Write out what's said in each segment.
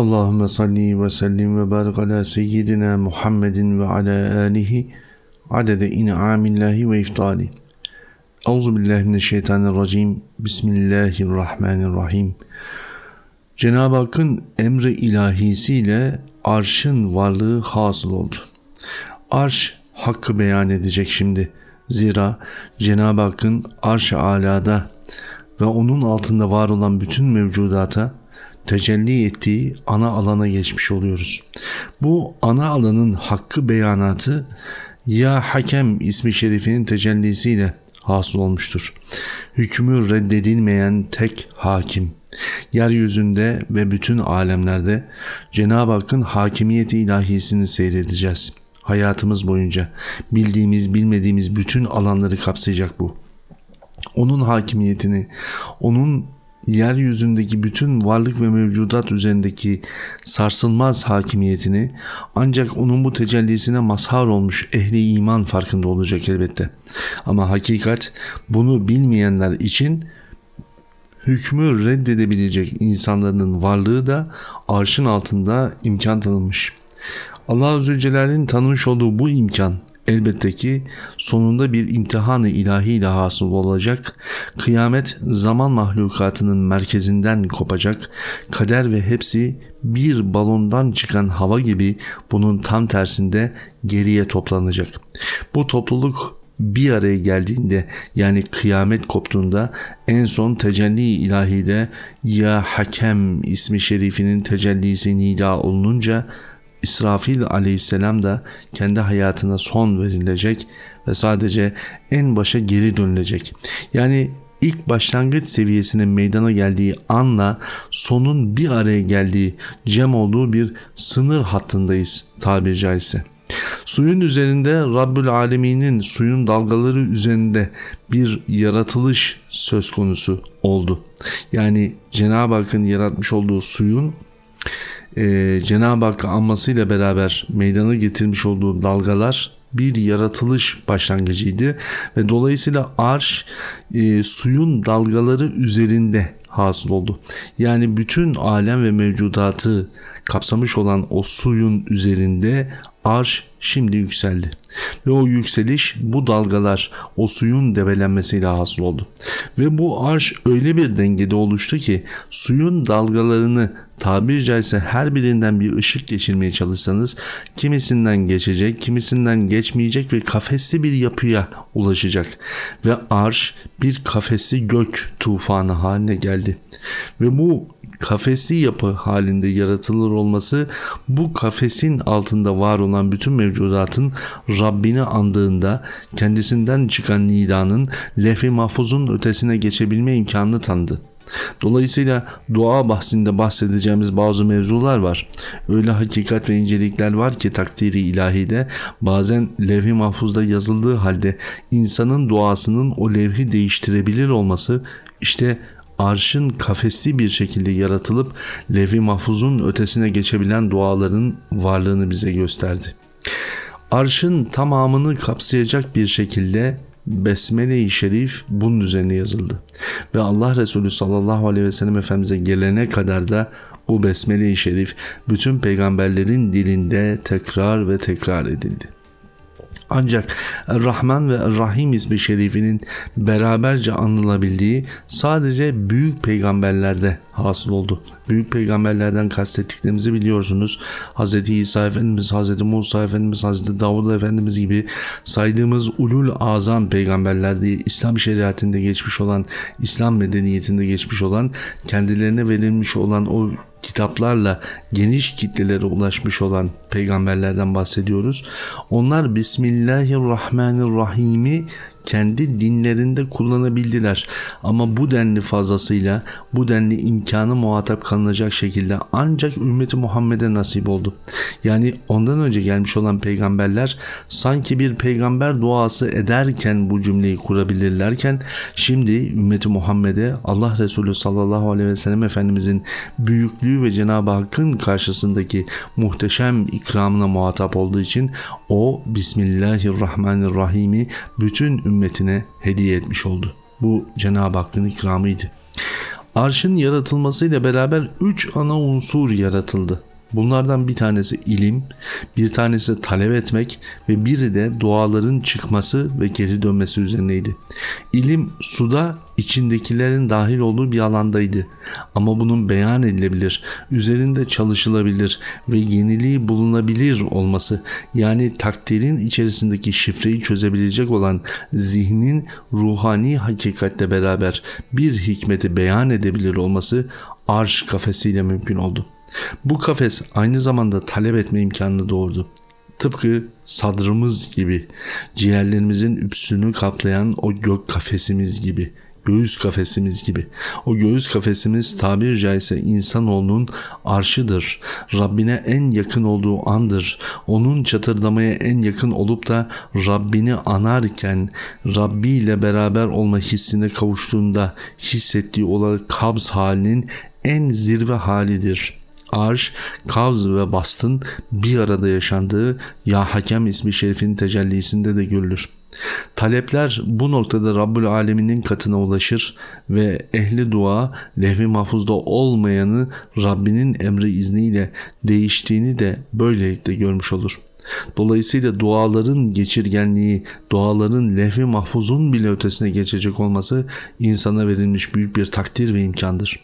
Allahümme salli ve sellim ve barik ala seyyidina Muhammedin ve ala alihi adede in'amillahi ve iftali. Euzu billahi mineşşeytanirracim. Bismillahirrahmanirrahim. Cenab-ı Hakk'ın emri ilahisiyle arşın varlığı hasıl oldu. Arş hakkı beyan edecek şimdi. Zira Cenab-ı Hakk'ın arş-ı alada ve onun altında var olan bütün mevcudata tecelli ettiği ana alana geçmiş oluyoruz. Bu ana alanın hakkı beyanatı Ya Hakem ismi şerifinin tecellisiyle hasıl olmuştur. Hükmü reddedilmeyen tek hakim. Yeryüzünde ve bütün alemlerde Cenab-ı Hakk'ın hakimiyeti ilahisini seyredeceğiz. Hayatımız boyunca bildiğimiz bilmediğimiz bütün alanları kapsayacak bu. Onun hakimiyetini, onun yeryüzündeki bütün varlık ve mevcudat üzerindeki sarsılmaz hakimiyetini ancak onun bu tecellisine mazhar olmuş ehli iman farkında olacak elbette. Ama hakikat bunu bilmeyenler için hükmü reddedebilecek insanların varlığı da arşın altında imkan tanınmış. Allah Azze Celle'nin tanımış olduğu bu imkan elbette ki sonunda bir imtihanı ilahi ile hasıl olacak, kıyamet zaman mahlukatının merkezinden kopacak, kader ve hepsi bir balondan çıkan hava gibi bunun tam tersinde geriye toplanacak. Bu topluluk bir araya geldiğinde yani kıyamet koptuğunda en son tecelli ilahide ya hakem ismi şerifinin tecellisi nida olununca İsrafil aleyhisselam da kendi hayatına son verilecek ve sadece en başa geri dönülecek. Yani ilk başlangıç seviyesine meydana geldiği anla sonun bir araya geldiği cem olduğu bir sınır hattındayız tabiri caizse. Suyun üzerinde Rabbül Alemin'in suyun dalgaları üzerinde bir yaratılış söz konusu oldu. Yani Cenab-ı Hakk'ın yaratmış olduğu suyun e, Cenab-ı Hakk'ı anmasıyla beraber meydana getirmiş olduğu dalgalar bir yaratılış başlangıcıydı ve dolayısıyla arş e, suyun dalgaları üzerinde hasıl oldu. Yani bütün alem ve mevcudatı kapsamış olan o suyun üzerinde arş şimdi yükseldi. Ve o yükseliş bu dalgalar o suyun debelenmesiyle hasıl oldu. Ve bu arş öyle bir dengede oluştu ki suyun dalgalarını tabiri caizse her birinden bir ışık geçirmeye çalışsanız kimisinden geçecek, kimisinden geçmeyecek ve kafesli bir yapıya ulaşacak. Ve arş bir kafesli gök tufanı haline geldi. Ve bu kafesli yapı halinde yaratılır olması bu kafesin altında var olan bütün mevcudatın Rabbini andığında kendisinden çıkan nidanın lehvi mahfuzun ötesine geçebilme imkanını tanıdı. Dolayısıyla dua bahsinde bahsedeceğimiz bazı mevzular var. Öyle hakikat ve incelikler var ki takdiri ilahide bazen levh-i mahfuzda yazıldığı halde insanın duasının o levhi değiştirebilir olması işte arşın kafesli bir şekilde yaratılıp levi mahfuzun ötesine geçebilen duaların varlığını bize gösterdi. Arşın tamamını kapsayacak bir şekilde Besmele-i Şerif bunun üzerine yazıldı. Ve Allah Resulü sallallahu aleyhi ve sellem Efendimiz'e gelene kadar da bu Besmele-i Şerif bütün peygamberlerin dilinde tekrar ve tekrar edildi. Ancak Rahman ve Rahim ismi şerifinin beraberce anılabildiği sadece büyük peygamberlerde hasıl oldu. Büyük peygamberlerden kastettiklerimizi biliyorsunuz. Hz. İsa Efendimiz, Hz. Musa Efendimiz, Hz. Davud Efendimiz gibi saydığımız ulul azam peygamberler diye İslam şeriatinde geçmiş olan, İslam medeniyetinde geçmiş olan, kendilerine verilmiş olan o kitaplarla geniş kitlelere ulaşmış olan peygamberlerden bahsediyoruz. Onlar Bismillahirrahmanirrahim'i kendi dinlerinde kullanabildiler. Ama bu denli fazlasıyla bu denli imkanı muhatap kalınacak şekilde ancak ümmeti Muhammed'e nasip oldu. Yani ondan önce gelmiş olan peygamberler sanki bir peygamber duası ederken bu cümleyi kurabilirlerken şimdi ümmeti Muhammed'e Allah Resulü sallallahu aleyhi ve sellem Efendimizin büyüklüğü ve Cenab-ı Hakk'ın karşısındaki muhteşem ikramına muhatap olduğu için o Bismillahirrahmanirrahim'i bütün ümmetine hediye etmiş oldu. Bu Cenab-ı Hakk'ın ikramıydı. Arşın yaratılmasıyla beraber üç ana unsur yaratıldı. Bunlardan bir tanesi ilim, bir tanesi talep etmek ve biri de duaların çıkması ve geri dönmesi üzerineydi. İlim suda içindekilerin dahil olduğu bir alandaydı. Ama bunun beyan edilebilir, üzerinde çalışılabilir ve yeniliği bulunabilir olması yani takdirin içerisindeki şifreyi çözebilecek olan zihnin ruhani hakikatle beraber bir hikmeti beyan edebilir olması arş kafesiyle mümkün oldu.'' Bu kafes aynı zamanda talep etme imkanını doğurdu. Tıpkı sadrımız gibi, ciğerlerimizin üpsünü kaplayan o gök kafesimiz gibi, göğüs kafesimiz gibi. O göğüs kafesimiz tabir caizse insanoğlunun arşıdır. Rabbine en yakın olduğu andır. Onun çatırdamaya en yakın olup da Rabbini anarken Rabbi ile beraber olma hissine kavuştuğunda hissettiği olan kabz halinin en zirve halidir.'' Arş, Kavz ve Bast'ın bir arada yaşandığı Ya Hakem ismi şerifin tecellisinde de görülür. Talepler bu noktada Rabbül Alemin'in katına ulaşır ve ehli dua lehvi mahfuzda olmayanı Rabbinin emri izniyle değiştiğini de böylelikle görmüş olur.'' Dolayısıyla duaların geçirgenliği, duaların lehvi mahfuzun bile ötesine geçecek olması insana verilmiş büyük bir takdir ve imkandır.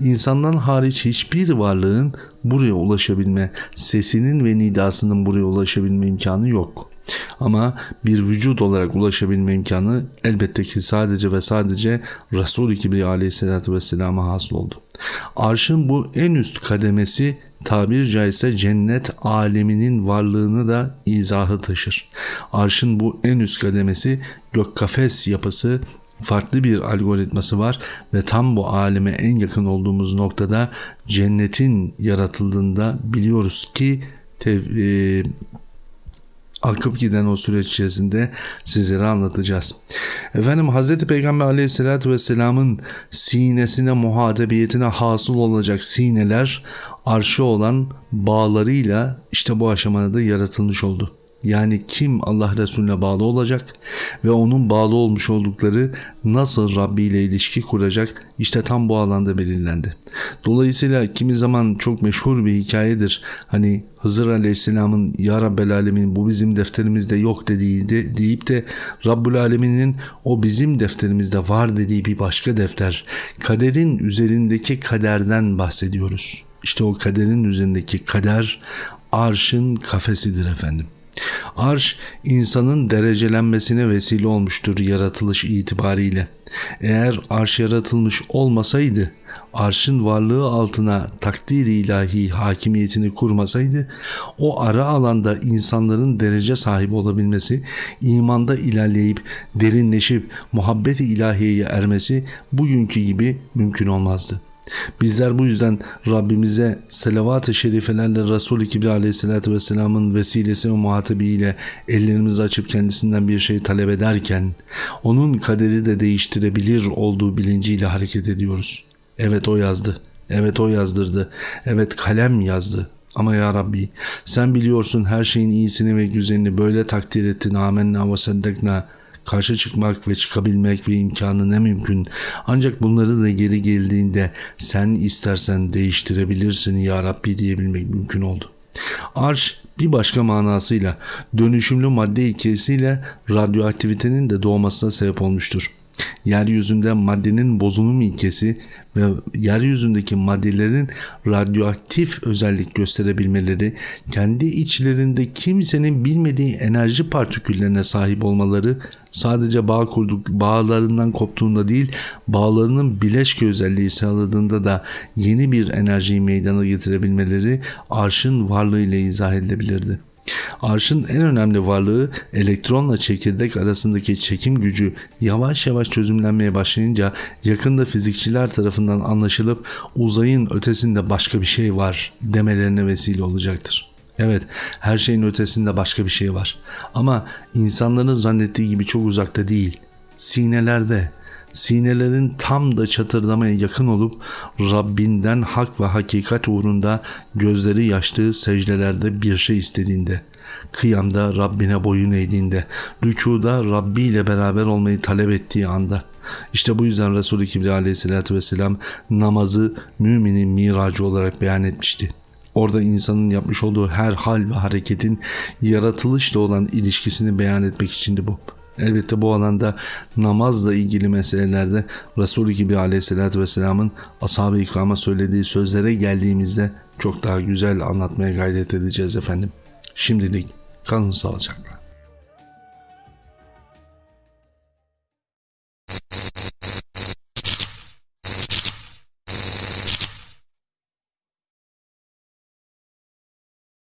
İnsandan hariç hiçbir varlığın buraya ulaşabilme, sesinin ve nidasının buraya ulaşabilme imkanı yok. Ama bir vücut olarak ulaşabilme imkanı elbette ki sadece ve sadece Resul-i Kibriya aleyhissalatü vesselama hasıl oldu. Arşın bu en üst kademesi tabir caizse cennet aleminin varlığını da izahı taşır. Arşın bu en üst kademesi gök kafes yapısı farklı bir algoritması var ve tam bu aleme en yakın olduğumuz noktada cennetin yaratıldığında biliyoruz ki tev- e, akıp giden o süreç içerisinde sizlere anlatacağız. Efendim Hz. Peygamber aleyhissalatü vesselamın sinesine muhatebiyetine hasıl olacak sineler arşı olan bağlarıyla işte bu aşamada da yaratılmış oldu. Yani kim Allah Resulüne bağlı olacak ve onun bağlı olmuş oldukları nasıl Rabbi ile ilişki kuracak işte tam bu alanda belirlendi. Dolayısıyla kimi zaman çok meşhur bir hikayedir. Hani Hızır Aleyhisselam'ın Ya Rabbel Alemin bu bizim defterimizde yok dediği de, deyip de Rabbul Alemin'in o bizim defterimizde var dediği bir başka defter. Kaderin üzerindeki kaderden bahsediyoruz. İşte o kaderin üzerindeki kader arşın kafesidir efendim. Arş insanın derecelenmesine vesile olmuştur yaratılış itibariyle. Eğer arş yaratılmış olmasaydı, arşın varlığı altına takdir ilahi hakimiyetini kurmasaydı, o ara alanda insanların derece sahibi olabilmesi, imanda ilerleyip derinleşip muhabbet-i ilahiyeye ermesi bugünkü gibi mümkün olmazdı.'' Bizler bu yüzden Rabbimize selavat-ı şerifelerle Resul-i Kibri aleyhissalatü vesselamın vesilesi ve muhatabiyle ellerimizi açıp kendisinden bir şey talep ederken onun kaderi de değiştirebilir olduğu bilinciyle hareket ediyoruz. Evet o yazdı. Evet o yazdırdı. Evet kalem yazdı. Ama ya Rabbi sen biliyorsun her şeyin iyisini ve güzelini böyle takdir ettin. Amenna ve seddekna karşı çıkmak ve çıkabilmek ve imkanı ne mümkün. Ancak bunları da geri geldiğinde sen istersen değiştirebilirsin ya Rabbi diyebilmek mümkün oldu. Arş bir başka manasıyla dönüşümlü madde ilkesiyle radyoaktivitenin de doğmasına sebep olmuştur yeryüzünde maddenin bozulum ilkesi ve yeryüzündeki maddelerin radyoaktif özellik gösterebilmeleri, kendi içlerinde kimsenin bilmediği enerji partiküllerine sahip olmaları sadece bağ kurduk bağlarından koptuğunda değil, bağlarının bileşke özelliği sağladığında da yeni bir enerjiyi meydana getirebilmeleri arşın varlığıyla izah edilebilirdi. Arşın en önemli varlığı elektronla çekirdek arasındaki çekim gücü yavaş yavaş çözümlenmeye başlayınca yakında fizikçiler tarafından anlaşılıp uzayın ötesinde başka bir şey var demelerine vesile olacaktır. Evet, her şeyin ötesinde başka bir şey var. Ama insanların zannettiği gibi çok uzakta değil. Sinelerde, sinelerin tam da çatırdamaya yakın olup Rabbinden hak ve hakikat uğrunda gözleri yaştığı secdelerde bir şey istediğinde, kıyamda Rabbine boyun eğdiğinde, rükuda Rabbi ile beraber olmayı talep ettiği anda, İşte bu yüzden Resul-i Kibriya aleyhissalatü vesselam namazı müminin miracı olarak beyan etmişti. Orada insanın yapmış olduğu her hal ve hareketin yaratılışla olan ilişkisini beyan etmek içindi bu. Elbette bu alanda namazla ilgili meselelerde Resulü gibi aleyhissalatü vesselamın ashab-ı ikrama söylediği sözlere geldiğimizde çok daha güzel anlatmaya gayret edeceğiz efendim. Şimdilik kalın sağlıcakla.